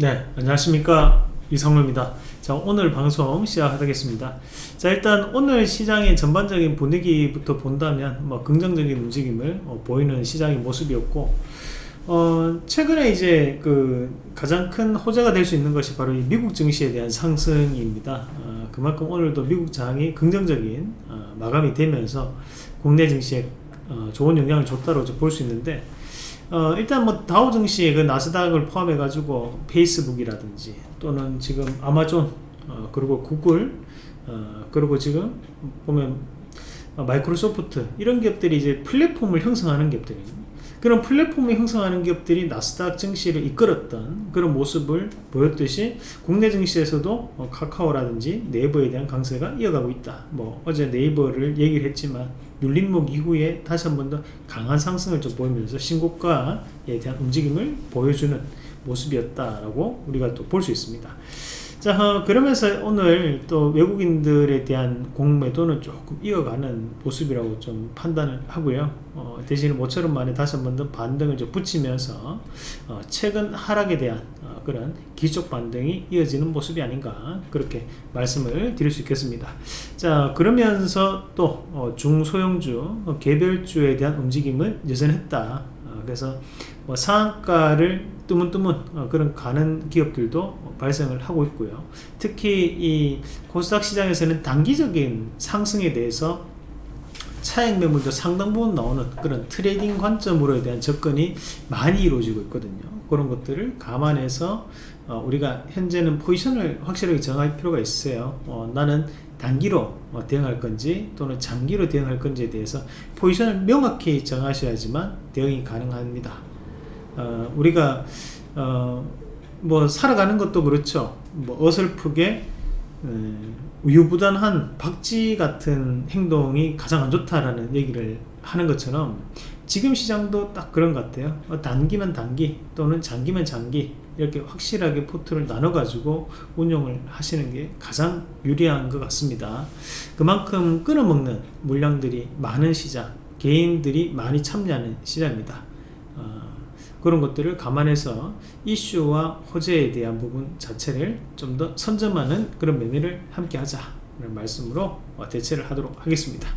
네 안녕하십니까. 이성로입니다. 자 오늘 방송 시작하겠습니다. 자 일단 오늘 시장의 전반적인 분위기부터 본다면 뭐 긍정적인 움직임을 어, 보이는 시장의 모습이었고 어, 최근에 이제 그 가장 큰 호재가 될 수 있는 것이 바로 미국 증시에 대한 상승입니다. 어, 그만큼 오늘도 미국 장이 긍정적인 어, 마감이 되면서 국내 증시에 어, 좋은 영향을 줬다고 볼 수 있는데 어, 일단 뭐 다우 증시의 그 나스닥을 포함해 가지고 페이스북이라든지 또는 지금 아마존 어, 그리고 구글 어, 그리고 지금 보면 어, 마이크로소프트 이런 기업들이 이제 플랫폼을 형성하는 기업들입니다. 그런 플랫폼을 형성하는 기업들이 나스닥 증시를 이끌었던 그런 모습을 보였듯이 국내 증시에서도 어, 카카오라든지 네이버에 대한 강세가 이어가고 있다. 뭐 어제 네이버를 얘기를 했지만 눌림목 이후에 다시 한 번 더 강한 상승을 좀 보이면서 신고가에 대한 움직임을 보여주는 모습이었다라고 우리가 또 볼 수 있습니다. 자 어, 그러면서 오늘 또 외국인들에 대한 공매도는 조금 이어가는 모습이라고 좀 판단을 하고요. 어, 대신에 모처럼 만에 다시 한 번 더 반등을 좀 붙이면서 어, 최근 하락에 대한 어, 그런 기적 반등이 이어지는 모습이 아닌가 그렇게 말씀을 드릴 수 있겠습니다. 자 그러면서 또 어, 중소형주 어, 개별주에 대한 움직임은 여전했다. 그래서 뭐 상한가를 뜨문뜨문 어, 그런 가는 기업들도 발생을 하고 있고요. 특히 이 코스닥 시장에서는 단기적인 상승에 대해서 차익 매물도 상당 부분 나오는 그런 trading 관점으로에 대한 접근이 많이 이루어지고 있거든요. 그런 것들을 감안해서 어, 우리가 현재는 포지션을 확실하게 정할 필요가 있어요. 어, 나는 단기로 어, 대응할 건지 또는 장기로 대응할 건지에 대해서 포지션을 명확히 정하셔야지만 대응이 가능합니다 어, 우리가 어, 뭐 살아가는 것도 그렇죠. 뭐 어설프게 음, 우유부단한 박쥐 같은 행동이 가장 안 좋다라는 얘기를 하는 것처럼 지금 시장도 딱 그런 것 같아요. 어, 단기면 단기 또는 장기면 장기 이렇게 확실하게 포트를 나눠 가지고 운영을 하시는 게 가장 유리한 것 같습니다. 그만큼 끊어먹는 물량들이 많은 시장 개인들이 많이 참여하는 시장입니다. 어, 그런 것들을 감안해서 이슈와 호재에 대한 부분 자체를 좀 더 선점하는 그런 매매를 함께 하자 라는 말씀으로 대체를 하도록 하겠습니다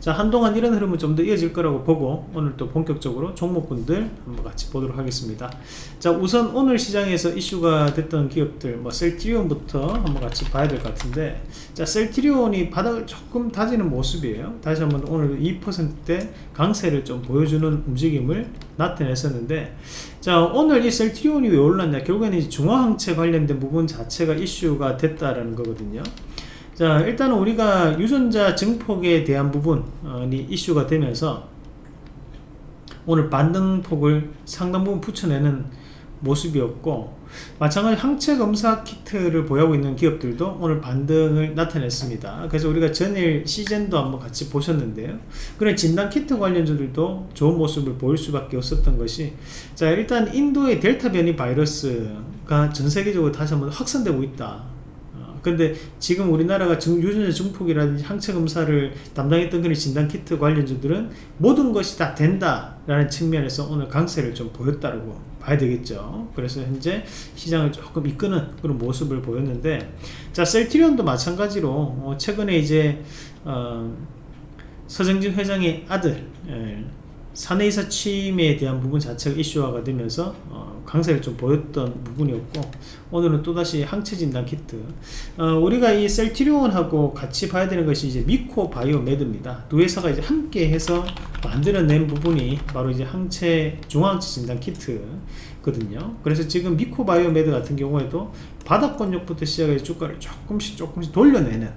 자 한동안 이런 흐름은 좀 더 이어질 거라고 보고 오늘 또 본격적으로 종목군들 한번 같이 보도록 하겠습니다. 자 우선 오늘 시장에서 이슈가 됐던 기업들 뭐 셀트리온부터 한번 같이 봐야 될 것 같은데 자 셀트리온이 바닥을 조금 다지는 모습이에요. 다시 한번 오늘 2%대 강세를 좀 보여주는 움직임을 나타냈었는데 자 오늘 이 셀트리온이 왜 올랐냐? 결국에는 중화항체 관련된 부분 자체가 이슈가 됐다라는 거거든요 자 일단은 우리가 유전자 증폭에 대한 부분이 이슈가 되면서 오늘 반등폭을 상당 부분 붙여내는 모습이었고 마찬가지 항체 검사 키트를 보유하고 있는 기업들도 오늘 반등을 나타냈습니다. 그래서 우리가 전일 시즌도 한번 같이 보셨는데요. 그런 진단 키트 관련주들도 좋은 모습을 보일 수밖에 없었던 것이 자 일단 인도의 델타 변이 바이러스가 전 세계적으로 다시 한번 확산되고 있다 근데 지금 우리나라가 유전자 증폭이라든지 항체 검사를 담당했던 그런 진단 키트 관련주들은 모든 것이 다 된다라는 측면에서 오늘 강세를 좀 보였다고 봐야 되겠죠. 그래서 현재 시장을 조금 이끄는 그런 모습을 보였는데 자 셀티리온도 마찬가지로 어, 최근에 이제 어, 서정진 회장의 아들 예, 사내이사 취임에 대한 부분 자체가 이슈화가 되면서 어, 강세를 좀 보였던 부분이었고 오늘은 또다시 항체 진단 키트. 어, 우리가 이 셀티리온하고 같이 봐야 되는 것이 이제 미코 바이오메드입니다. 두 회사가 이제 함께 해서 만들어낸 부분이 바로 이제 항체 중화항체 진단 키트거든요. 그래서 지금 미코 바이오메드 같은 경우에도 바닥권역부터 시작해서 주가를 조금씩 조금씩 돌려내는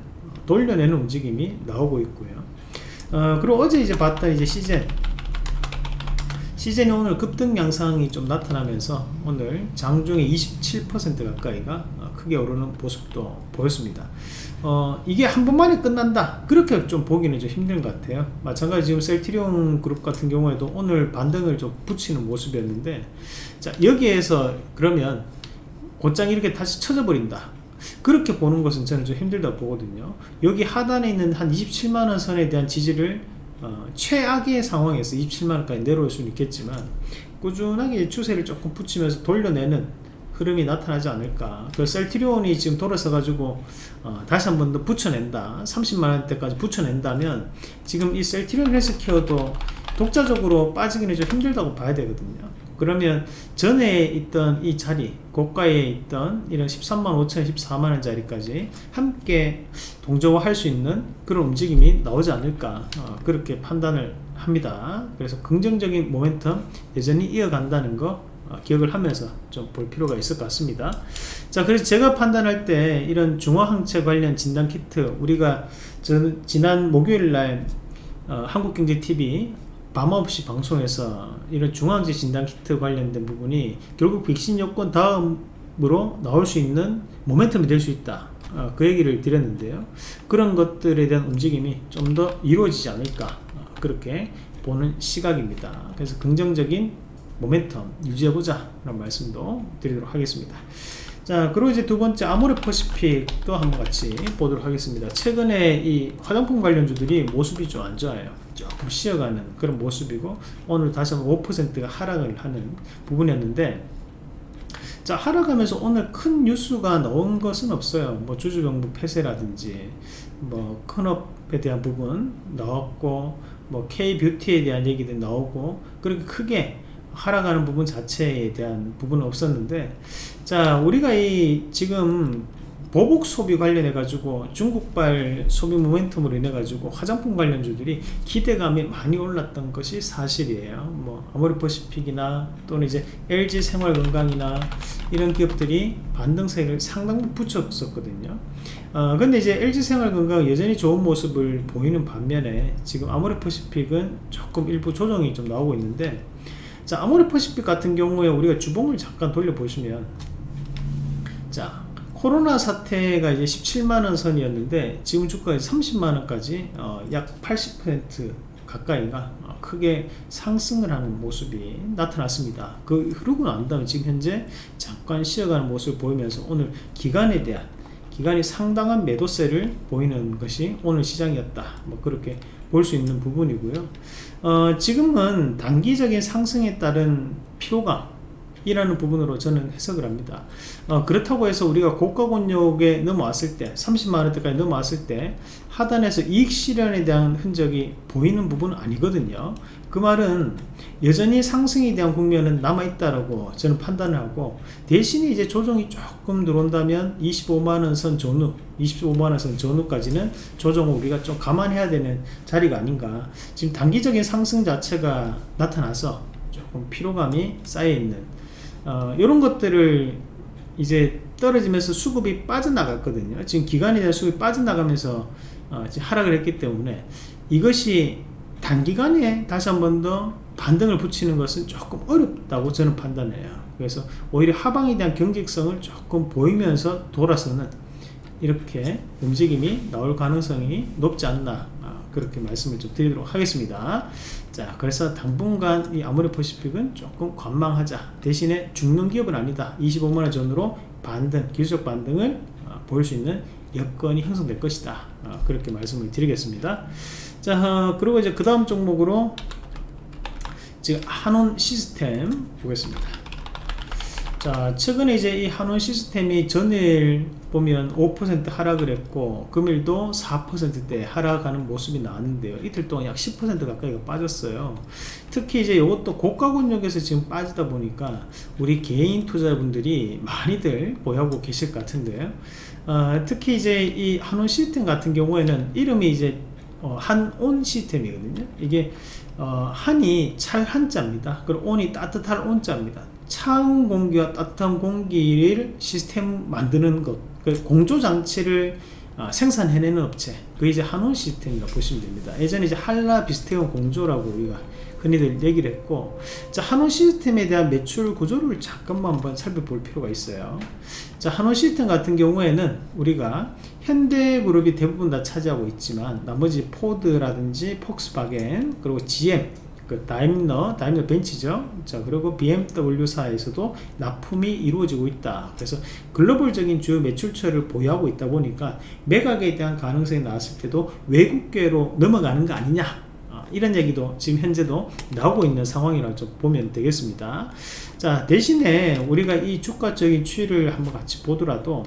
돌려내는 움직임이 나오고 있고요. 어, 그리고 어제 이제 봤던 이제 씨젠 씨젠이 오늘 급등 양상이 좀 나타나면서 오늘 장중에 27% 가까이가 어, 크게 오르는 모습도 보였습니다. 어, 이게 한 번만에 끝난다. 그렇게 좀 보기는 좀 힘든 것 같아요. 마찬가지 지금 셀트리온 그룹 같은 경우에도 오늘 반등을 좀 붙이는 모습이었는데 자 여기에서 그러면 곧장 이렇게 다시 쳐져 버린다. 그렇게 보는 것은 저는 좀 힘들다 보거든요. 여기 하단에 있는 한 27만원 선에 대한 지지를 어, 최악의 상황에서 27만원까지 내려올 수는 있겠지만 꾸준하게 추세를 조금 붙이면서 돌려내는 흐름이 나타나지 않을까. 그 셀트리온이 지금 돌아서 가지고 어, 다시 한 번 더 붙여낸다. 30만원대까지 붙여낸다면 지금 이 셀트리온 헬스케어도 독자적으로 빠지기는 좀 힘들다고 봐야 되거든요 그러면 전에 있던 이 자리 고가에 있던 이런 13만 5천 14만원 자리까지 함께 동조화할 수 있는 그런 움직임이 나오지 않을까 어, 그렇게 판단을 합니다. 그래서 긍정적인 모멘텀 여전히 이어간다는 거 어, 기억을 하면서 좀 볼 필요가 있을 것 같습니다. 자 그래서 제가 판단할 때 이런 중화항체 관련 진단키트 우리가 저, 지난 목요일날 어, 한국경제TV 밤없이 방송에서 이런 중앙제 진단키트 관련된 부분이 결국 백신 여권 다음으로 나올 수 있는 모멘텀이 될 수 있다. 어, 그 얘기를 드렸는데요. 그런 것들에 대한 움직임이 좀 더 이루어지지 않을까 어, 그렇게 보는 시각입니다. 그래서 긍정적인 모멘텀 유지해보자 라는 말씀도 드리도록 하겠습니다. 자 그리고 이제 두 번째 아모레퍼시픽도 한번 같이 보도록 하겠습니다. 최근에 이 화장품 관련주들이 모습이 좀 안 좋아요 조금 쉬어가는 그런 모습이고 오늘 다시 한번 5%가 하락을 하는 부분이었는데 자 하락하면서 오늘 큰 뉴스가 나온 것은 없어요. 뭐 주주정부 폐쇄라든지 뭐 큰업에 대한 부분 나왔고 뭐 K뷰티에 대한 얘기도 나오고 그렇게 크게 하락하는 부분 자체에 대한 부분은 없었는데 자 우리가 이 지금 보복 소비 관련해 가지고 중국발 소비 모멘텀으로 인해 가지고 화장품 관련주들이 기대감이 많이 올랐던 것이 사실이에요. 뭐 아모레퍼시픽이나 또는 이제 LG 생활건강이나 이런 기업들이 반등세를 상당 부 붙였었거든요. 어, 근데 이제 LG 생활건강 여전히 좋은 모습을 보이는 반면에 지금 아모레퍼시픽은 조금 일부 조정이 좀 나오고 있는데 자 아모레퍼시픽 같은 경우에 우리가 주봉을 잠깐 돌려보시면 자 코로나 사태가 이제 17만원 선이었는데 지금 주가가 30만원까지 어, 약 80% 가까이가? 어, 크게 상승을 하는 모습이 나타났습니다. 그 흐르고 난 다음에 지금 현재 잠깐 쉬어가는 모습을 보이면서 오늘 기간에 대한 기간이 상당한 매도세를 보이는 것이 오늘 시장이었다. 뭐 그렇게 볼 수 있는 부분이고요. 어, 지금은 단기적인 상승에 따른 피로감 이라는 부분으로 저는 해석을 합니다. 어, 그렇다고 해서 우리가 고가 권역에 넘어왔을 때 30만원대까지 넘어왔을 때 하단에서 이익 실현에 대한 흔적이 보이는 부분은 아니거든요. 그 말은 여전히 상승에 대한 국면은 남아있다라고 저는 판단을 하고 대신에 이제 조정이 조금 들어온다면 25만원 선 전후 25만원 선 전후까지는 조정을 우리가 좀 감안해야 되는 자리가 아닌가. 지금 단기적인 상승 자체가 나타나서 조금 피로감이 쌓여있는 어, 이런 것들을 이제 떨어지면서 수급이 빠져나갔거든요. 지금 기간에 대한 수급이 빠져나가면서 어, 하락을 했기 때문에 이것이 단기간에 다시 한 번 더 반등을 붙이는 것은 조금 어렵다고 저는 판단해요. 그래서 오히려 하방에 대한 경직성을 조금 보이면서 돌아서는 이렇게 움직임이 나올 가능성이 높지 않나 그렇게 말씀을 좀 드리도록 하겠습니다 자 그래서 당분간 이 아모레퍼시픽은 조금 관망하자. 대신에 죽는 기업은 아니다. 25만원 전으로 반등 기술적 반등을 어, 보일 수 있는 여건이 형성될 것이다. 어, 그렇게 말씀을 드리겠습니다. 자 어, 그리고 이제 그 다음 종목으로 지금 한온 시스템 보겠습니다 자 최근에 이제 이 한원 시스템이 전일 보면 5% 하락을 했고 금일도 4%대 하락하는 모습이 나왔는데요. 이틀 동안 약 10% 가까이가 빠졌어요. 특히 이제 이것도 고가 권역에서 지금 빠지다 보니까 우리 개인 투자분들이 많이들 보유하고 계실 것 같은데요. 어, 특히 이제 이 한원 시스템 같은 경우에는 이름이 이제 어, 한온 시스템이거든요. 이게 어, 한이 찰 한자입니다. 그리고 온이 따뜻할 온자입니다 차운 공기와 따뜻한 공기를 시스템 만드는 것, 그 공조장치를 어, 생산해내는 업체, 그 이제 한원 시스템이라 보시면 됩니다. 예전에 이제 한라 비스테온 공조라고 우리가 흔히들 얘기를 했고, 자, 한원 시스템에 대한 매출 구조를 잠깐만 한번 살펴볼 필요가 있어요. 자, 한원 시스템 같은 경우에는 우리가 현대그룹이 대부분 다 차지하고 있지만, 나머지 포드라든지 폭스바겐, 그리고 GM, 그 다임러, 다임러 벤치죠. 자, 그리고 BMW사에서도 납품이 이루어지고 있다. 그래서 글로벌적인 주요 매출처를 보유하고 있다 보니까 매각에 대한 가능성이 나왔을 때도 외국계로 넘어가는 거 아니냐. 어, 이런 얘기도 지금 현재도 나오고 있는 상황이라고 좀 보면 되겠습니다 자 대신에 우리가 이 주가적인 추이를 한번 같이 보더라도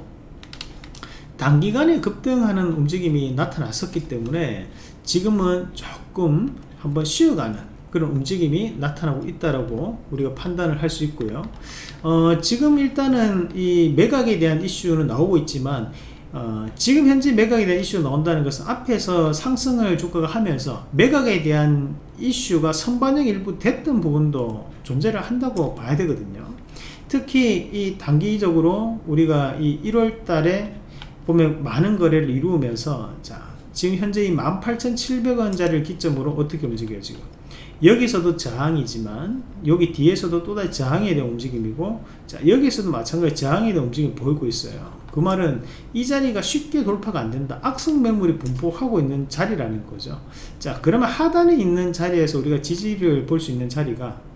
단기간에 급등하는 움직임이 나타났었기 때문에 지금은 조금 한번 쉬어가는 그런 움직임이 나타나고 있다라고 우리가 판단을 할 수 있고요. 어, 지금 일단은 이 매각에 대한 이슈는 나오고 있지만 어, 지금 현재 매각에 대한 이슈가 나온다는 것은 앞에서 상승을 주가가 하면서 매각에 대한 이슈가 선반영 일부 됐던 부분도 존재를 한다고 봐야 되거든요. 특히 이 단기적으로 우리가 이 1월 달에 보면 많은 거래를 이루면서 자, 지금 현재 이 18,700원짜리를 기점으로 어떻게 움직여요, 지금? 여기서도 저항이지만 여기 뒤에서도 또다시 저항에 대한 움직임이고 자 여기서도 마찬가지 저항에 대한 움직임이 보이고 있어요. 그 말은 이 자리가 쉽게 돌파가 안 된다. 악성 매물이 분포하고 있는 자리라는 거죠. 자 그러면 하단에 있는 자리에서 우리가 지지를 볼 수 있는 자리가 자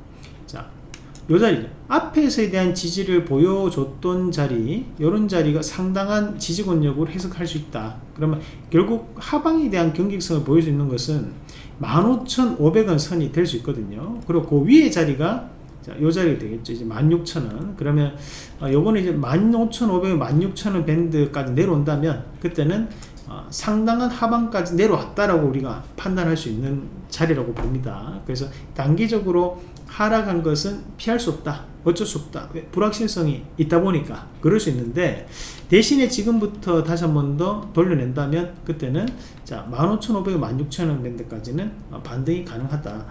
요 자리 앞에서에 대한 지지를 보여줬던 자리 이런 자리가 상당한 지지권력으로 해석할 수 있다 그러면 결국 하방에 대한 경직성을 보일 수 있는 것은 15,500원 선이 될 수 있거든요. 그리고 그 위에 자리가 자, 요 자리가 되겠죠. 이제 16,000원. 그러면 어, 요거는 이제 15,500원, 16,000원 밴드까지 내려온다면 그때는 어, 상당한 하방까지 내려왔다라고 우리가 판단할 수 있는 자리라고 봅니다. 그래서 단기적으로 하락한 것은 피할 수 없다. 어쩔 수 없다. 불확실성이 있다 보니까 그럴 수 있는데 대신에 지금부터 다시 한 번 더 돌려낸다면 그때는 자 15,500원, 16,000원 밴드까지는 반등이 가능하다.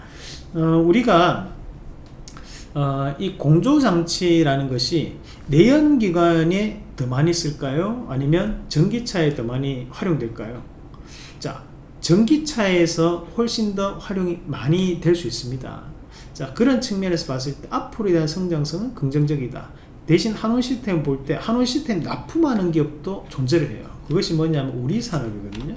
어, 우리가 어, 이 공조장치라는 것이 내연기관에 더 많이 쓸까요? 아니면 전기차에 더 많이 활용될까요? 자, 전기차에서 훨씬 더 활용이 많이 될 수 있습니다. 자, 그런 측면에서 봤을 때 앞으로에 대한 성장성은 긍정적이다. 대신 한원 시스템 볼 때 한원 시스템 납품하는 기업도 존재를 해요. 그것이 뭐냐면 우리 산업이거든요.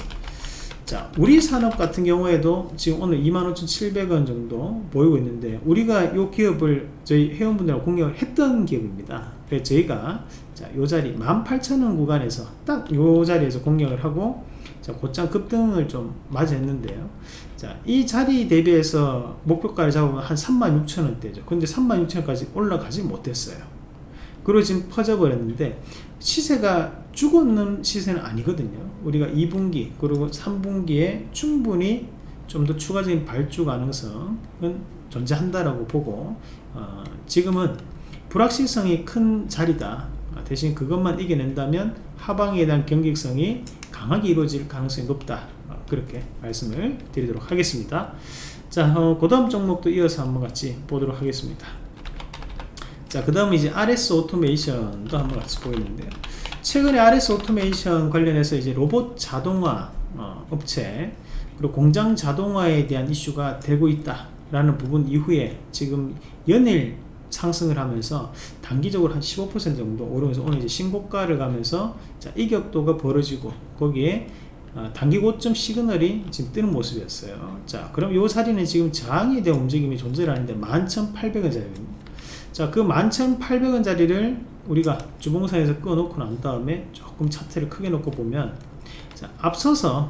자, 우리 산업 같은 경우에도 지금 오늘 25,700원 정도 보이고 있는데 우리가 이 기업을 저희 회원분들하고 공략을 했던 기업입니다. 그래서 저희가 자, 요 자리 18,000원 구간에서 딱 요 자리에서 공략을 하고 자, 곧장 급등을 좀 맞이했는데요. 자, 이 자리 대비해서 목표가를 잡으면 한 36,000원대죠. 근데 36,000원까지 올라가지 못했어요. 그리고 지금 퍼져버렸는데 시세가 죽었는 시세는 아니거든요 우리가 2분기 그리고 3분기에 충분히 좀 더 추가적인 발주 가능성은 존재한다라고 보고 어, 지금은 불확실성이 큰 자리다 대신 그것만 이겨낸다면 하방에 대한 경직성이 강하게 이루어질 가능성이 높다. 어, 그렇게 말씀을 드리도록 하겠습니다. 자, 어, 그 다음 종목도 이어서 한번 같이 보도록 하겠습니다. 자, 그 다음 이제 RS 오토메이션도 한번 같이 보이는데요. 최근에 RS 오토메이션 관련해서 이제 로봇 자동화 어, 업체 그리고 공장 자동화에 대한 이슈가 되고 있다라는 부분 이후에 지금 연일 상승을 하면서 단기적으로 한 15% 정도 오르면서 오늘 이제 신고가를 가면서 자, 이격도가 벌어지고 거기에 어, 단기 고점 시그널이 지금 뜨는 모습이었어요. 자, 그럼 이 자리는 지금 저항에 대한 움직임이 존재를 하는데 11,800원짜리입니다. 자, 그 11,800원짜리를 우리가 주봉상에서 끊어놓고 난 다음에 조금 차트를 크게 놓고 보면 자, 앞서서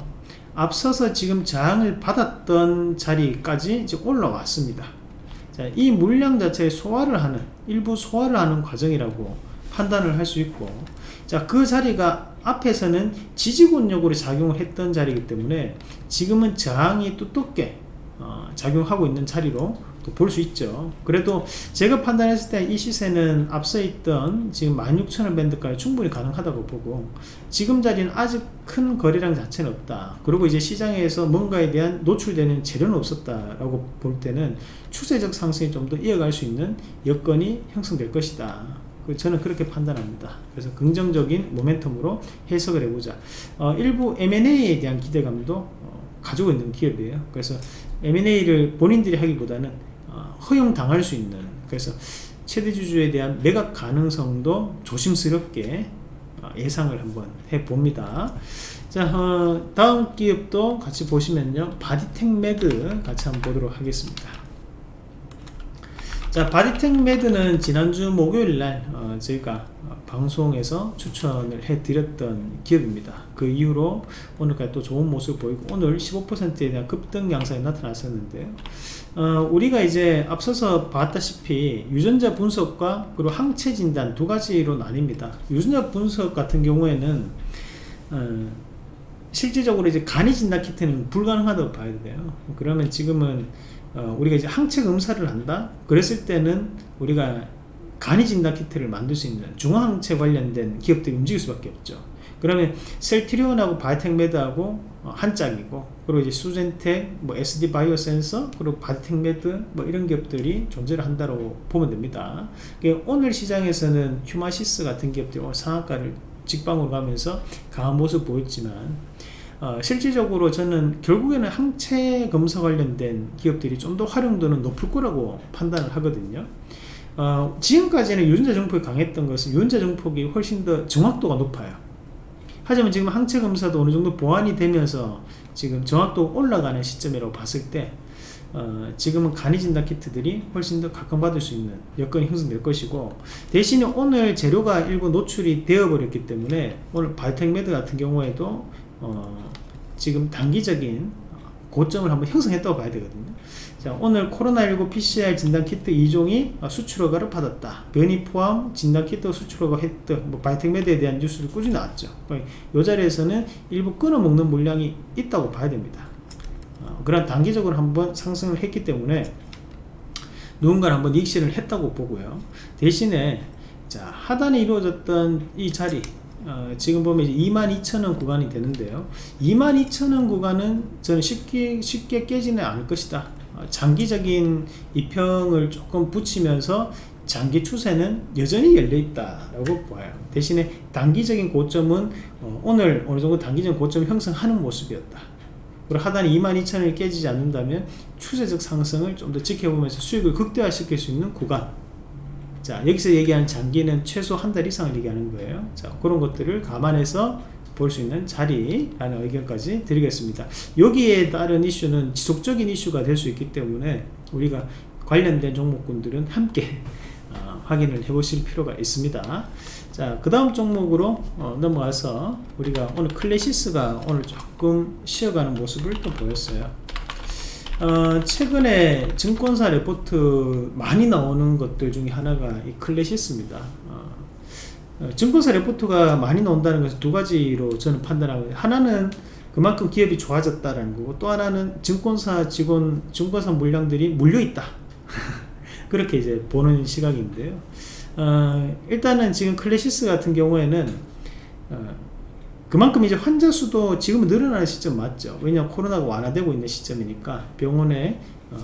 앞서서 지금 저항을 받았던 자리까지 이제 올라왔습니다. 자, 이 물량 자체의 소화를 하는 일부 소화를 하는 과정이라고 판단을 할 수 있고 자, 그 자리가 앞에서는 지지권력으로 작용을 했던 자리이기 때문에 지금은 저항이 두껍게 어, 작용하고 있는 자리로 볼 수 있죠 그래도 제가 판단했을 때 이 시세는 앞서 있던 지금 16,000원 밴드까지 충분히 가능하다고 보고 지금 자리는 아직 큰 거래량 자체는 없다 그리고 이제 시장에서 뭔가에 대한 노출되는 재료는 없었다라고 볼 때는 추세적 상승이 좀 더 이어갈 수 있는 여건이 형성될 것이다 그 저는 그렇게 판단합니다. 그래서 긍정적인 모멘텀으로 해석을 해보자. 어, 일부 M&A에 대한 기대감도 어, 가지고 있는 기업이에요. 그래서 M&A를 본인들이 하기보다는 어, 허용당할 수 있는 그래서 최대주주에 대한 매각 가능성도 조심스럽게 어, 예상을 한번 해봅니다. 자 어, 다음 기업도 같이 보시면요. 바디텍메드 같이 한번 보도록 하겠습니다. 자 바디텍메드는 지난주 목요일날 어, 저희가 어, 방송에서 추천을 해드렸던 기업입니다 그 이후로 오늘까지 또 좋은 모습 보이고 오늘 15%에 대한 급등 양상이 나타났었는데요 어, 우리가 이제 앞서서 봤다시피 유전자 분석과 그리고 항체 진단 두 가지로 나뉩니다. 유전자 분석 같은 경우에는 어, 실질적으로 이제 간이 진단 키트는 불가능하다고 봐야 돼요. 그러면 지금은 어, 우리가 이제 항체 검사를 한다? 그랬을 때는 우리가 간이 진단 키트를 만들 수 있는 중화항체 관련된 기업들이 움직일 수밖에 없죠 그러면 셀트리온하고 바디텍메드하고 어, 한 짝이고 그리고 이제 수젠텍, 뭐 SD 바이오 센서, 그리고 바디텍메드 뭐 이런 기업들이 존재를 한다고 보면 됩니다. 오늘 시장에서는 휴마시스 같은 기업들이 상한가를 직방으로 가면서 강한 모습 보였지만 어, 실질적으로 저는 결국에는 항체 검사 관련된 기업들이 좀 더 활용도는 높을 거라고 판단을 하거든요 어, 지금까지는 유전자 증폭이 강했던 것은 유전자 증폭이 훨씬 더 정확도가 높아요 하지만 지금 항체 검사도 어느 정도 보완이 되면서 지금 정확도 올라가는 시점이라고 봤을 때 어, 지금은 간이 진단 키트들이 훨씬 더 각광받을 수 있는 여건이 형성될 것이고 대신에 오늘 재료가 일부 노출이 되어 버렸기 때문에 오늘 바디텍메드 같은 경우에도 어, 지금 단기적인 고점을 한번 형성했다고 봐야 되거든요. 자, 오늘 코로나19 PCR 진단키트 2종이 수출 허가를 받았다. 변이 포함 진단키트 수출 허가 했다 뭐 바이텍메드에 대한 뉴스도 꾸준히 나왔죠. 이 자리에서는 일부 끊어먹는 물량이 있다고 봐야 됩니다. 어, 그런 단기적으로 한번 상승을 했기 때문에 누군가를 한번 익실을 했다고 보고요. 대신에 자 하단에 이루어졌던 이 자리 어, 지금 보면 22,000원 구간이 되는데요. 22,000원 구간은 저는 쉽게 쉽게 깨지는 않을 것이다. 어, 장기적인 이평을 조금 붙이면서 장기 추세는 여전히 열려있다 라고 봐요. 대신에 단기적인 고점은 어, 오늘 어느정도 단기적인 고점 형성하는 모습이었다. 그리고 하단이 22,000원이 깨지지 않는다면 추세적 상승을 좀 더 지켜보면서 수익을 극대화시킬 수 있는 구간 자 여기서 얘기하는 장기는 최소 한 달 이상을 얘기하는 거예요. 자 그런 것들을 감안해서 볼 수 있는 자리라는 의견까지 드리겠습니다. 여기에 따른 이슈는 지속적인 이슈가 될 수 있기 때문에 우리가 관련된 종목군들은 함께 어, 확인을 해 보실 필요가 있습니다. 자그 다음 종목으로 어, 넘어가서 우리가 오늘 클래시스가 오늘 조금 쉬어가는 모습을 또 보였어요 어, 최근에 증권사 레포트 많이 나오는 것들 중에 하나가 이 클래시스입니다. 어, 어, 증권사 레포트가 많이 나온다는 것은 두 가지로 저는 판단하고 하나는 그만큼 기업이 좋아졌다는 거고 또 하나는 증권사 직원 증권사 물량들이 물려있다. 그렇게 이제 보는 시각인데요. 어, 일단은 지금 클래시스 같은 경우에는 어, 그만큼 이제 환자 수도 지금 늘어나는 시점 맞죠. 왜냐 코로나가 완화되고 있는 시점이니까 병원에 어,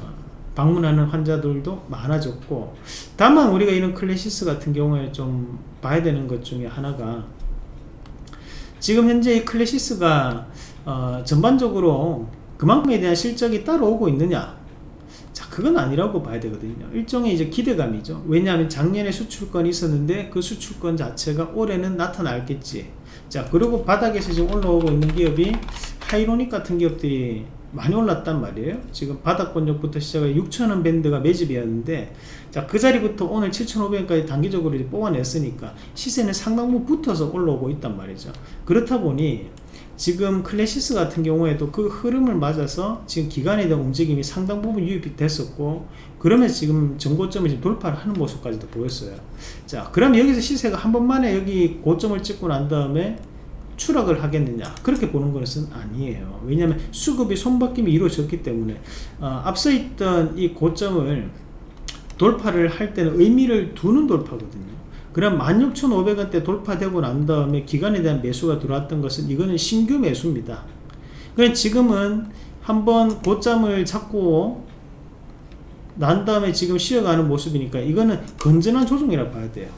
방문하는 환자들도 많아졌고 다만 우리가 이런 클래시스 같은 경우에 좀 봐야 되는 것 중에 하나가 지금 현재 이 클래시스가 어, 전반적으로 그만큼에 대한 실적이 따라오고 있느냐 자 그건 아니라고 봐야 되거든요. 일종의 이제 기대감이죠. 왜냐하면 작년에 수출건이 있었는데 그 수출건 자체가 올해는 나타나겠지. 자 그리고 바닥에서 지금 올라오고 있는 기업이 하이로닉 같은 기업들이 많이 올랐단 말이에요. 지금 바닥권역부터 시작해 6천원 밴드가 매집이었는데 자 그 자리부터 오늘 7,500원까지 단기적으로 뽑아냈으니까 시세는 상당부 붙어서 올라오고 있단 말이죠. 그렇다 보니 지금 클래시스 같은 경우에도 그 흐름을 맞아서 지금 기관에 대한 움직임이 상당 부분 유입이 됐었고 그러면 지금 전고점을 지금 돌파를 하는 모습까지도 보였어요. 자 그럼 여기서 시세가 한 번만에 여기 고점을 찍고 난 다음에 추락을 하겠느냐? 그렇게 보는 것은 아니에요. 왜냐하면 수급이 손바뀜이 이루어졌기 때문에 어, 앞서 있던 이 고점을 돌파를 할 때는 의미를 두는 돌파거든요 그럼 16,500원대 돌파되고 난 다음에 기간에 대한 매수가 들어왔던 것은 이거는 신규 매수입니다. 그럼 지금은 한번 고점을 잡고 난 다음에 지금 쉬어가는 모습이니까 이거는 건전한 조정이라고 봐야 돼요.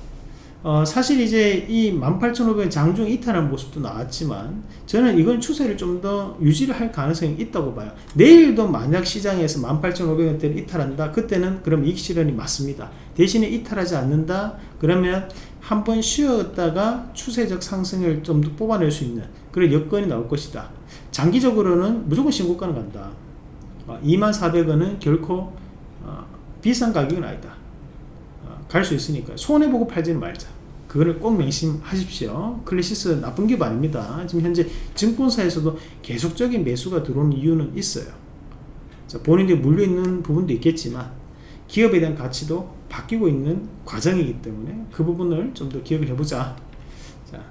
어, 사실 이제 이 18,500원 장중 이탈한 모습도 나왔지만 저는 이건 추세를 좀 더 유지를 할 가능성이 있다고 봐요. 내일도 만약 시장에서 18,500원대를 이탈한다 그때는 그럼 이익 실현이 맞습니다. 대신에 이탈하지 않는다 그러면 한 번 쉬었다가 추세적 상승을 좀 더 뽑아낼 수 있는 그런 여건이 나올 것이다. 장기적으로는 무조건 신고가는 간다. 어, 24,000원은 결코 어, 비싼 가격은 아니다. 갈 수 있으니까. 손해보고 팔지는 말자. 그거를 꼭 명심하십시오. 클래시스 나쁜 기업 아닙니다. 지금 현재 증권사에서도 계속적인 매수가 들어오는 이유는 있어요. 자, 본인들이 물려있는 부분도 있겠지만 기업에 대한 가치도 바뀌고 있는 과정이기 때문에 그 부분을 좀 더 기억을 해보자. 자,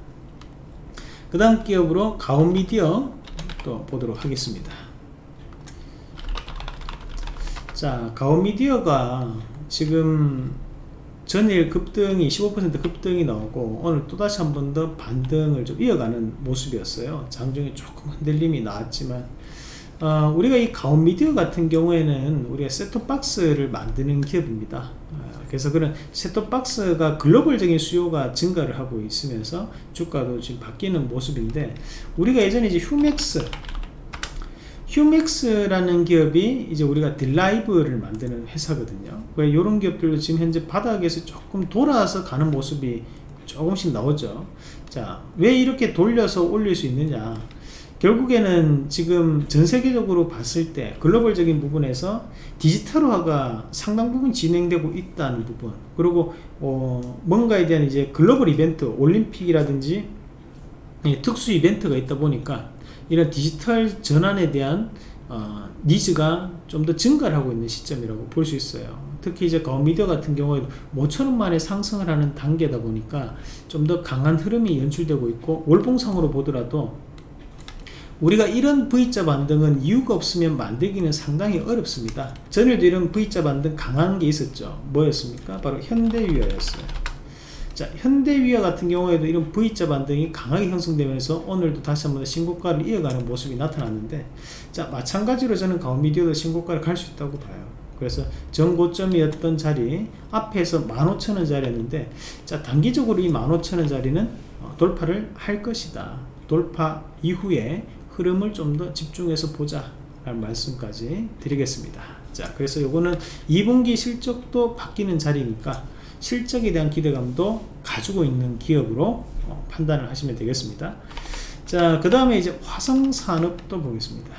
그 다음 기업으로 가온미디어 또 보도록 하겠습니다. 자 가온미디어가 지금 전일 급등이 15% 급등이 나오고 오늘 또다시 한 번 더 반등을 좀 이어가는 모습이었어요. 장중에 조금 흔들림이 나왔지만 어, 우리가 이 가온 미디어 같은 경우에는 우리가 셋톱박스를 만드는 기업입니다 어, 그래서 그런 셋톱박스가 글로벌적인 수요가 증가를 하고 있으면서 주가도 지금 바뀌는 모습인데 우리가 예전에 이제 휴맥스 휴맥스라는 기업이 이제 우리가 딜라이브를 만드는 회사거든요. 이런 기업들도 지금 현재 바닥에서 조금 돌아서 가는 모습이 조금씩 나오죠. 자, 왜 이렇게 돌려서 올릴 수 있느냐? 결국에는 지금 전 세계적으로 봤을 때 글로벌적인 부분에서 디지털화가 상당 부분 진행되고 있다는 부분. 그리고 어 뭔가에 대한 이제 글로벌 이벤트 올림픽이라든지 특수 이벤트가 있다 보니까 이런 디지털 전환에 대한 어, 니즈가 좀 더 증가를 하고 있는 시점이라고 볼 수 있어요. 특히 이제 가미디어 같은 경우에도 모처럼 만에 상승을 하는 단계다 보니까 좀 더 강한 흐름이 연출되고 있고 월봉상으로 보더라도 우리가 이런 V자 반등은 이유가 없으면 만들기는 상당히 어렵습니다. 전에도 이런 V자 반등 강한 게 있었죠. 뭐였습니까? 바로 현대유어였어요. 자, 현대위아 같은 경우에도 이런 V자 반등이 강하게 형성되면서 오늘도 다시 한번 신고가를 이어가는 모습이 나타났는데 자 마찬가지로 저는 가오미디어도 신고가를 갈 수 있다고 봐요. 그래서 전고점이었던 자리 앞에서 15,000원 자리였는데 자 단기적으로 이 15,000원 자리는 어, 돌파를 할 것이다. 돌파 이후에 흐름을 좀 더 집중해서 보자. 라는 말씀까지 드리겠습니다. 자 그래서 요거는 2분기 실적도 바뀌는 자리니까 실적에 대한 기대감도 가지고 있는 기업으로 어, 판단을 하시면 되겠습니다. 자그 다음에 이제 화성산업도 보겠습니다.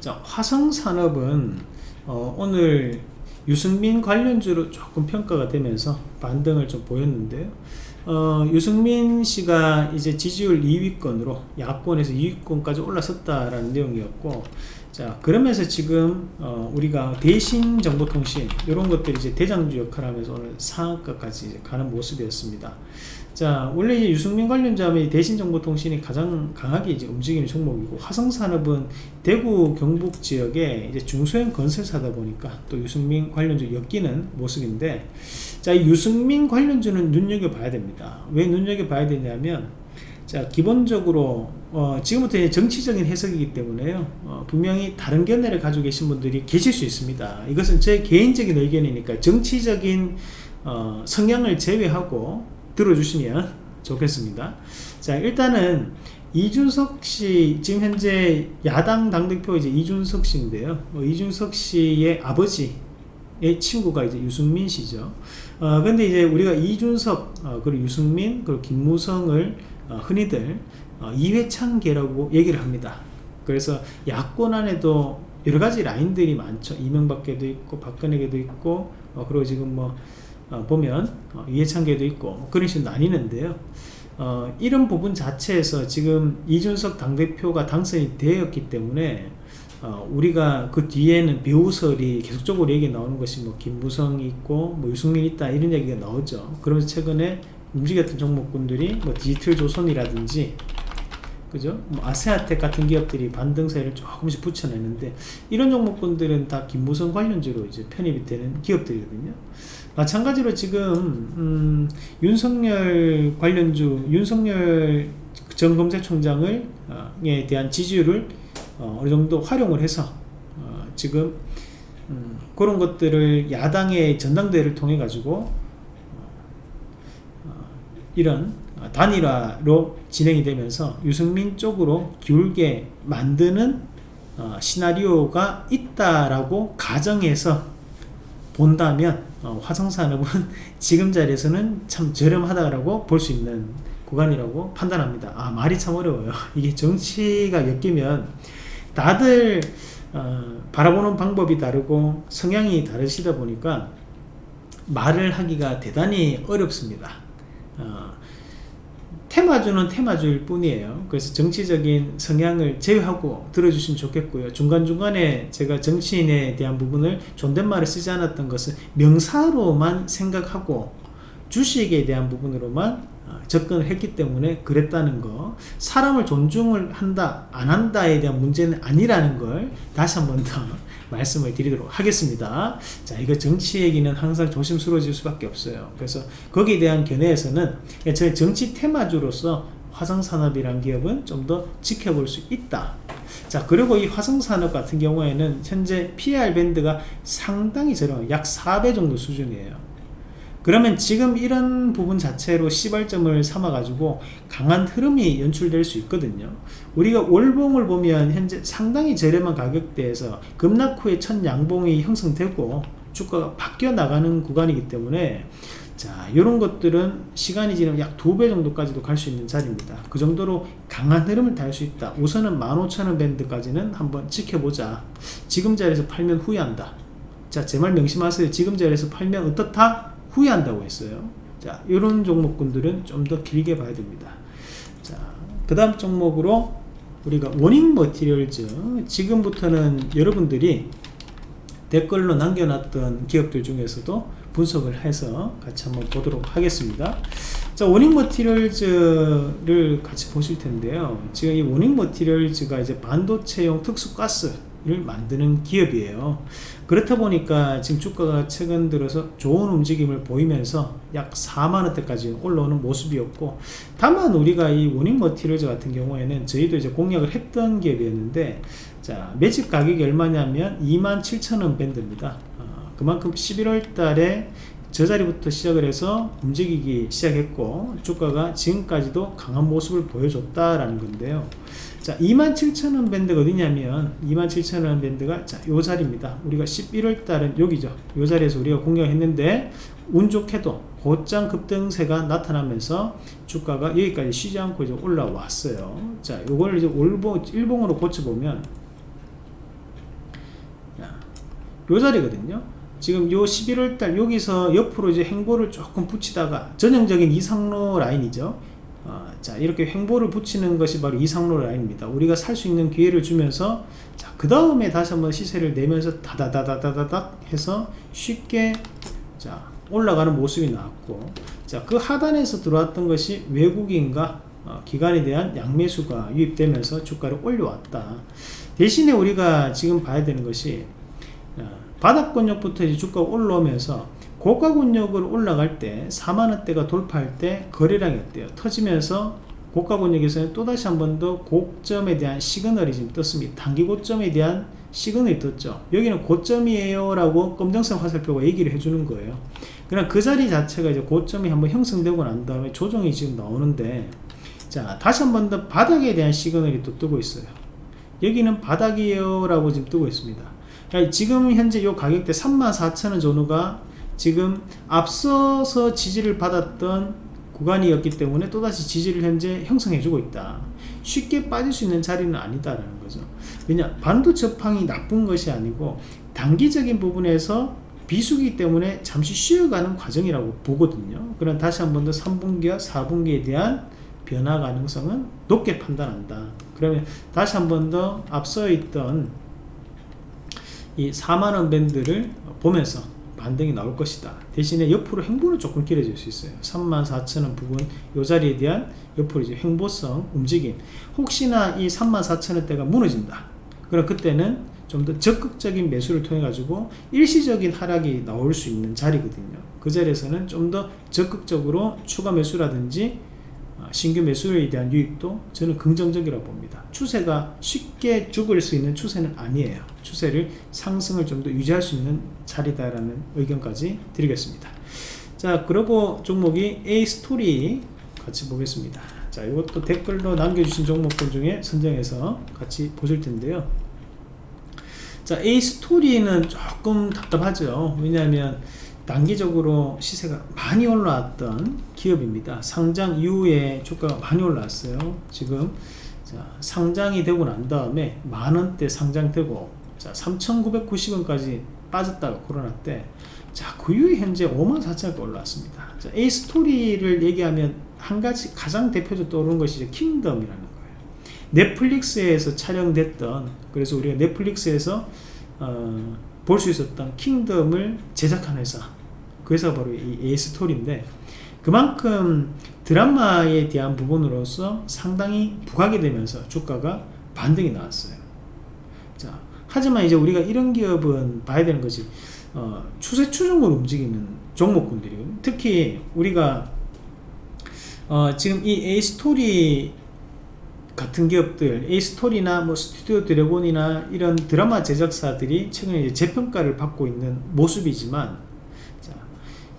자 화성산업은 어, 오늘 유승민 관련주로 조금 평가가 되면서 반등을 좀 보였는데요 어, 유승민 씨가 이제 지지율 2위권으로 야권에서 2위권까지 올라섰다라는 내용이었고 자 그러면서 지금 어, 우리가 대신 정보통신 이런 것들이 이제 대장주 역할을 하면서 오늘 상한가까지 가는 모습이었습니다. 자 원래 이제 유승민 관련자면 대신 정보통신이 가장 강하게 이제 움직이는 종목이고 화성산업은 대구 경북 지역에 이제 중소형 건설사다 보니까 또 유승민 관련주 엮이는 모습인데 자 유승민 관련주는 눈여겨봐야 됩니다. 왜 눈여겨봐야 되냐면 자 기본적으로 어, 지금부터 정치적인 해석이기 때문에요. 어, 분명히 다른 견해를 가지고 계신 분들이 계실 수 있습니다. 이것은 제 개인적인 의견이니까 정치적인 어, 성향을 제외하고 들어주시면 좋겠습니다. 자 일단은 이준석 씨 지금 현재 야당 당대표 이제 이준석 씨인데요. 어, 이준석 씨의 아버지 의 친구가 이제 유승민 씨죠. 어, 근데 이제 우리가 이준석, 어, 그리고 유승민, 그리고 김무성을 어, 흔히들 어, 이회창계라고 얘기를 합니다. 그래서 야권 안에도 여러 가지 라인들이 많죠. 이명박계도 있고 박근혜계도 있고 어, 그리고 지금 뭐 어, 보면 어, 이해창계도 있고 뭐 그런 식으로 나뉘는데요. 어, 이런 부분 자체에서 지금 이준석 당대표가 당선이 되었기 때문에 어, 우리가 그 뒤에는 배우설이 계속적으로 얘기 나오는 것이 뭐 김무성이 있고 뭐 유승민 있다 이런 얘기가 나오죠. 그러면서 최근에 움직였던 종목군들이 뭐 디지털 조선이라든지 그죠? 뭐 아세아텍 같은 기업들이 반등세를 조금씩 붙여내는데 이런 종목군들은 다 김무성 관련주로 이제 편입이 되는 기업들이거든요. 마찬가지로 지금 음, 윤석열 관련주 윤석열 전 검찰총장을 어, 에 대한 지지율을 어, 느 정도 활용을 해서 어, 지금 음, 그런 것들을 야당의 전당대회를 통해 가지고 어, 이런 단일화로 진행이 되면서 유승민 쪽으로 기울게 만드는 어, 시나리오가 있다라고 가정해서 본다면 어, 화성산업은 지금 자리에서는 참 저렴하다라고 볼 수 있는 구간이라고 판단합니다. 아 말이 참 어려워요. 이게 정치가 엮이면 다들 어, 바라보는 방법이 다르고 성향이 다르시다 보니까 말을 하기가 대단히 어렵습니다. 어, 테마주는 테마주일 뿐이에요. 그래서 정치적인 성향을 제외하고 들어주시면 좋겠고요. 중간중간에 제가 정치인에 대한 부분을 존댓말을 쓰지 않았던 것은 명사로만 생각하고 주식에 대한 부분으로만 어, 접근을 했기 때문에 그랬다는 거. 사람을 존중을 한다 안 한다에 대한 문제는 아니라는 걸 다시 한 번 더 말씀을 드리도록 하겠습니다. 자 이거 정치 얘기는 항상 조심스러워질 수밖에 없어요. 그래서 거기에 대한 견해에서는 제 정치 테마주로서 화성산업이란 기업은 좀 더 지켜볼 수 있다. 자 그리고 이 화성산업 같은 경우에는 현재 PR 밴드가 상당히 저렴 약 4배 정도 수준이에요 그러면 지금 이런 부분 자체로 시발점을 삼아 가지고 강한 흐름이 연출될 수 있거든요. 우리가 월봉을 보면 현재 상당히 저렴한 가격대에서 급락 후에 첫 양봉이 형성되고 주가가 바뀌어 나가는 구간이기 때문에 자 이런 것들은 시간이 지나면 약 두 배 정도까지도 갈 수 있는 자리입니다. 그 정도로 강한 흐름을 달수 있다. 우선은 15,000원 밴드까지는 한번 지켜보자. 지금 자리에서 팔면 후회한다. 자 제 말 명심하세요. 지금 자리에서 팔면 어떻다 후회한다고 했어요. 자 이런 종목군들은 좀 더 길게 봐야 됩니다. 자그 다음 종목으로 우리가 원익 머티리얼즈. 지금부터는 여러분들이 댓글로 남겨놨던 기업들 중에서도 분석을 해서 같이 한번 보도록 하겠습니다. 자 원익 머티리얼즈를 같이 보실 텐데요. 지금 이 원익 머티리얼즈가 이제 반도체용 특수가스 를 만드는 기업이에요. 그렇다 보니까 지금 주가가 최근 들어서 좋은 움직임을 보이면서 약 4만원대까지 올라오는 모습이었고 다만 우리가 이 원인 머티리얼즈 같은 경우에는 저희도 이제 공략을 했던 기업이었는데 자 매집 가격이 얼마냐면 27,000원 밴드입니다. 어, 그만큼 11월 달에 저 자리부터 시작을 해서 움직이기 시작했고 주가가 지금까지도 강한 모습을 보여줬다라는 건데요 자 27,000원 밴드가 어디냐면 27,000원 밴드가 자요 자리입니다. 우리가 11월 달은 여기죠. 요 자리에서 우리가 공략했는데 운 좋게도 곧장 급등세가 나타나면서 주가가 여기까지 쉬지 않고 이제 올라왔어요. 자 요걸 이제 올보 일봉으로 고쳐보면 요 자리거든요. 지금 요 11월 달 여기서 옆으로 이제 행보를 조금 붙이다가 전형적인 이상로 라인이죠. 어, 자 이렇게 횡보를 붙이는 것이 바로 이상로 라인입니다. 우리가 살 수 있는 기회를 주면서 자그 다음에 다시 한번 시세를 내면서 다다다다다닥 해서 쉽게 자 올라가는 모습이 나왔고 자그 하단에서 들어왔던 것이 외국인과 어, 기관에 대한 양매수가 유입되면서 주가를 올려왔다. 대신에 우리가 지금 봐야 되는 것이 어, 바닥권역부터 주가가 올라오면서 고가 권역을 올라갈 때 4만원대가 돌파할 때 거래량이 어때요? 터지면서 고가 권역에서는 또다시 한 번 더 고점에 대한 시그널이 지금 떴습니다. 단기 고점에 대한 시그널이 떴죠. 여기는 고점이에요 라고 검정색 화살표가 얘기를 해주는 거예요. 그냥 그 자리 자체가 이제 고점이 한번 형성되고 난 다음에 조정이 지금 나오는데 자 다시 한 번 더 바닥에 대한 시그널이 또 뜨고 있어요. 여기는 바닥이에요 라고 지금 뜨고 있습니다. 그러니까 지금 현재 이 가격대 34,000원 전후가 지금 앞서서 지지를 받았던 구간이었기 때문에 또다시 지지를 현재 형성해주고 있다. 쉽게 빠질 수 있는 자리는 아니다라는 거죠. 왜냐 반도체 업황이 나쁜 것이 아니고 단기적인 부분에서 비수기 때문에 잠시 쉬어가는 과정이라고 보거든요. 그럼 다시 한 번 더 3분기와 4분기에 대한 변화 가능성은 높게 판단한다. 그러면 다시 한 번 더 앞서 있던 이 4만원 밴드를 보면서 반등이 나올 것이다. 대신에 옆으로 행보는 조금 길어질 수 있어요. 34,000원 부분 이 자리에 대한 옆으로 이제 행보성 움직임. 혹시나 이 34,000원대가 무너진다. 그럼 그때는 좀 더 적극적인 매수를 통해 가지고 일시적인 하락이 나올 수 있는 자리거든요. 그 자리에서는 좀 더 적극적으로 추가 매수라든지 어, 신규 매수에 대한 유입도 저는 긍정적이라고 봅니다. 추세가 쉽게 죽을 수 있는 추세는 아니에요. 추세를 상승을 좀 더 유지할 수 있는 자리다라는 의견까지 드리겠습니다. 자 그리고 종목이 A스토리 같이 보겠습니다. 자 이것도 댓글로 남겨주신 종목들 중에 선정해서 같이 보실 텐데요. 자 A스토리는 조금 답답하죠. 왜냐하면 단기적으로 시세가 많이 올라왔던 기업입니다 상장 이후에 주가가 많이 올라왔어요 지금 자, 상장이 되고 난 다음에 만원대 상장되고 자 3,990원까지 빠졌다가 코로나 때 자, 그 이후에 현재 5만 4천원까지 올라왔습니다. 자, A 스토리를 얘기하면 한 가지 가장 대표적으로 떠오르는 것이 킹덤이라는 거예요. 넷플릭스에서 촬영됐던, 그래서 우리가 넷플릭스에서, 어, 볼 수 있었던 킹덤을 제작한 회사. 그 회사가 바로 이 A 스토리인데, 그만큼 드라마에 대한 부분으로서 상당히 부각이 되면서 주가가 반등이 나왔어요. 자, 하지만 이제 우리가 이런 기업은 봐야 되는 것이, 어, 추세 추종으로 움직이는 종목군들이요. 특히 우리가 어, 지금 이 에이스토리 같은 기업들, 에이스토리나 뭐 스튜디오 드래곤이나 이런 드라마 제작사들이 최근에 재평가를 받고 있는 모습이지만, 자,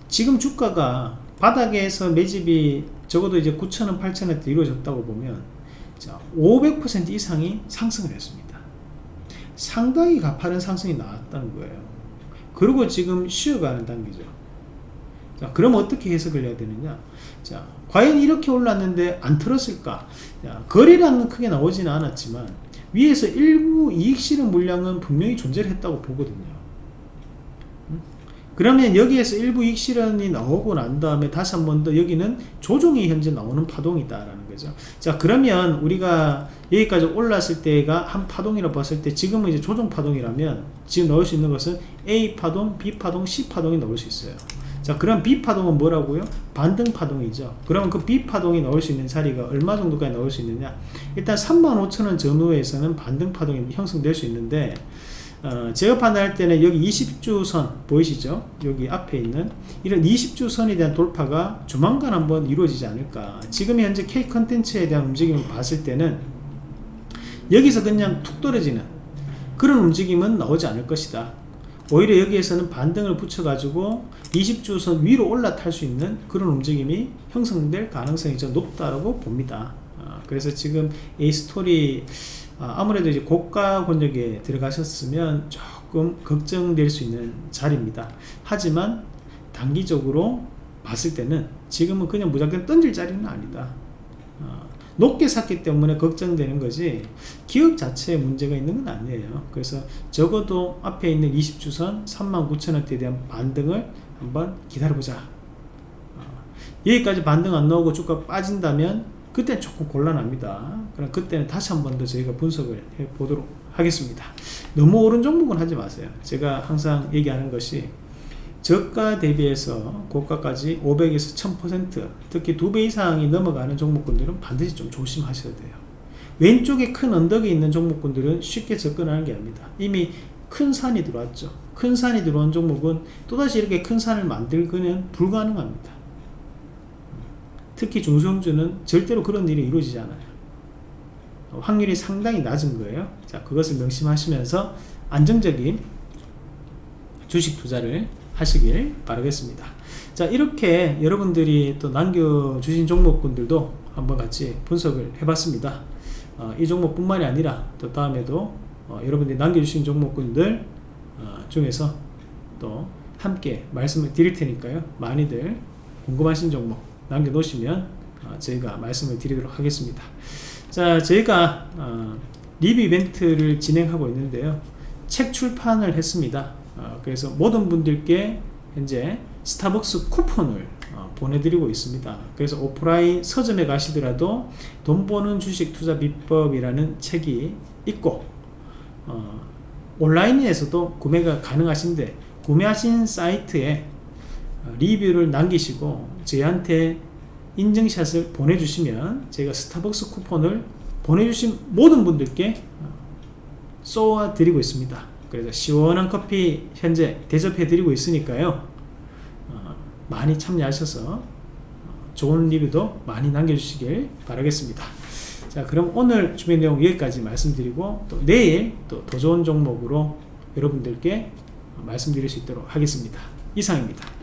지금 주가가 바닥에서 매집이 적어도 이제 9,000원, 8,000원대 이루어졌다고 보면, 자, 500% 이상이 상승을 했습니다. 상당히 가파른 상승이 나왔다는 거예요. 그리고 지금 쉬어가는 단계죠. 자, 그럼 어떻게 해석을 해야 되느냐? 자, 과연 이렇게 올랐는데 안 틀었을까? 자, 거래량은 크게 나오지는 않았지만 위에서 일부 이익 실현 물량은 분명히 존재를 했다고 보거든요. 음? 그러면 여기에서 일부 이익 실현이 나오고 난 다음에 다시 한 번 더 여기는 조정이 현재 나오는 파동이다라는 거죠. 자, 그러면 우리가 여기까지 올랐을 때가 한 파동이라고 봤을 때 지금은 이제 조정 파동이라면 지금 넣을 수 있는 것은 A 파동, B 파동, C 파동이 넣을 수 있어요. 자, 그럼 B 파동은 뭐라고요? 반등 파동이죠. 그러면 그 B 파동이 넣을 수 있는 자리가 얼마 정도까지 넣을 수 있느냐? 일단 35,000원 전후에서는 반등 파동이 형성될 수 있는데 어, 제가 판단할 때는 여기 20주선 보이시죠? 여기 앞에 있는 이런 20주선에 대한 돌파가 조만간 한번 이루어지지 않을까. 지금 현재 K 컨텐츠에 대한 움직임을 봤을 때는 여기서 그냥 툭 떨어지는 그런 움직임은 나오지 않을 것이다. 오히려 여기에서는 반등을 붙여가지고 20주선 위로 올라탈 수 있는 그런 움직임이 형성될 가능성이 좀 높다고 봅니다. 아, 그래서 지금 이 스토리 아, 아무래도 이제 고가 권역에 들어가셨으면 조금 걱정될 수 있는 자리입니다. 하지만 단기적으로 봤을 때는 지금은 그냥 무조건 던질 자리는 아니다. 아, 높게 샀기 때문에 걱정되는 거지 기업 자체에 문제가 있는 건 아니에요. 그래서 적어도 앞에 있는 20주선 39,000원대에 대한 반등을 한번 기다려보자. 어, 여기까지 반등 안 나오고 주가 빠진다면 그때 조금 곤란합니다. 그럼 그때는 다시 한 번 더 저희가 분석을 해 보도록 하겠습니다. 너무 오른 종목은 하지 마세요. 제가 항상 얘기하는 것이 저가 대비해서 고가까지 500에서 1000% 특히 두 배 이상이 넘어가는 종목군들은 반드시 좀 조심하셔야 돼요. 왼쪽에 큰 언덕이 있는 종목군들은 쉽게 접근하는 게 아닙니다. 이미 큰 산이 들어왔죠. 큰 산이 들어온 종목은 또다시 이렇게 큰 산을 만들기는 불가능합니다. 특히 중소형주는 절대로 그런 일이 이루어지지 않아요. 확률이 상당히 낮은 거예요. 자 그것을 명심하시면서 안정적인 주식 투자를 하시길 바라겠습니다. 자 이렇게 여러분들이 또 남겨주신 종목군들도 한번 같이 분석을 해봤습니다. 어, 이 종목 뿐만이 아니라 또 다음에도 어, 여러분들이 남겨주신 종목군들 어, 중에서 또 함께 말씀을 드릴 테니까요. 많이들 궁금하신 종목 남겨놓으시면 어, 저희가 말씀을 드리도록 하겠습니다. 자 저희가 어, 리뷰 이벤트를 진행하고 있는데요. 책 출판을 했습니다 어, 그래서 모든 분들께 현재 스타벅스 쿠폰을 어, 보내드리고 있습니다. 그래서 오프라인 서점에 가시더라도 돈 버는 주식 투자 비법이라는 책이 있고 어, 온라인에서도 구매가 가능하신데 구매하신 사이트에 어, 리뷰를 남기시고 저희한테 인증샷을 보내주시면 제가 스타벅스 쿠폰을 보내주신 모든 분들께 어, 쏘아 드리고 있습니다. 그래서 시원한 커피 현재 대접해 드리고 있으니까요. 어, 많이 참여하셔서 어, 좋은 리뷰도 많이 남겨주시길 바라겠습니다. 자 그럼 오늘 준비 내용 여기까지 말씀드리고 또 내일 또 더 좋은 종목으로 여러분들께 말씀드릴 수 있도록 하겠습니다. 이상입니다